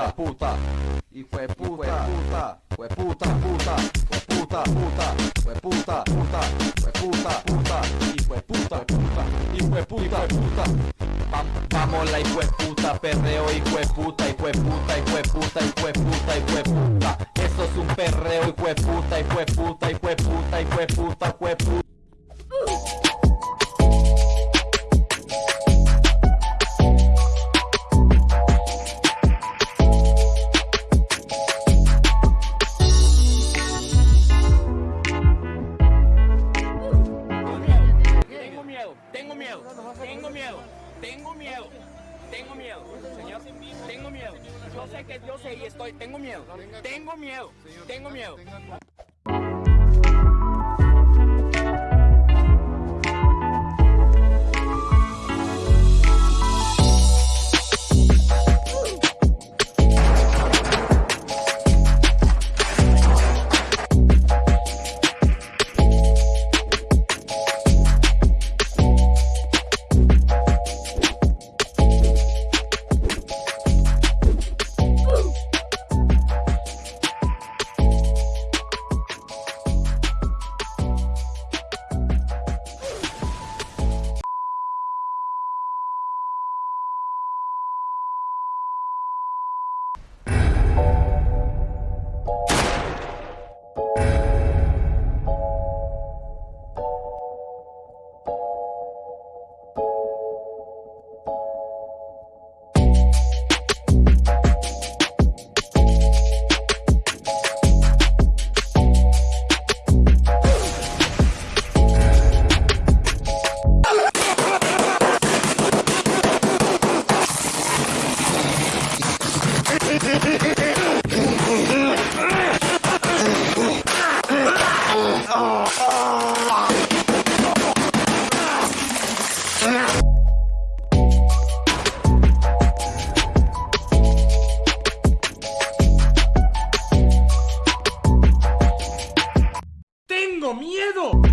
Puta, puta, hijo de puta, puta, de puta, puta, hijo de puta, puta, hijo de puta, puta, hijo de puta, puta, hijo de puta, puta. Va- Vamos la hijo puta, perreo, hijo puta, hijo puta, hijo puta, hijo puta, hijo puta. Eso es un perreo, hijo puta, hijo puta, hijo puta, hijo puta, hijo puta. Tengo miedo, tengo miedo, señor, tengo miedo. Yo sé que yo sé y estoy, tengo miedo, tengo miedo, tengo miedo. ¡Tengo miedo!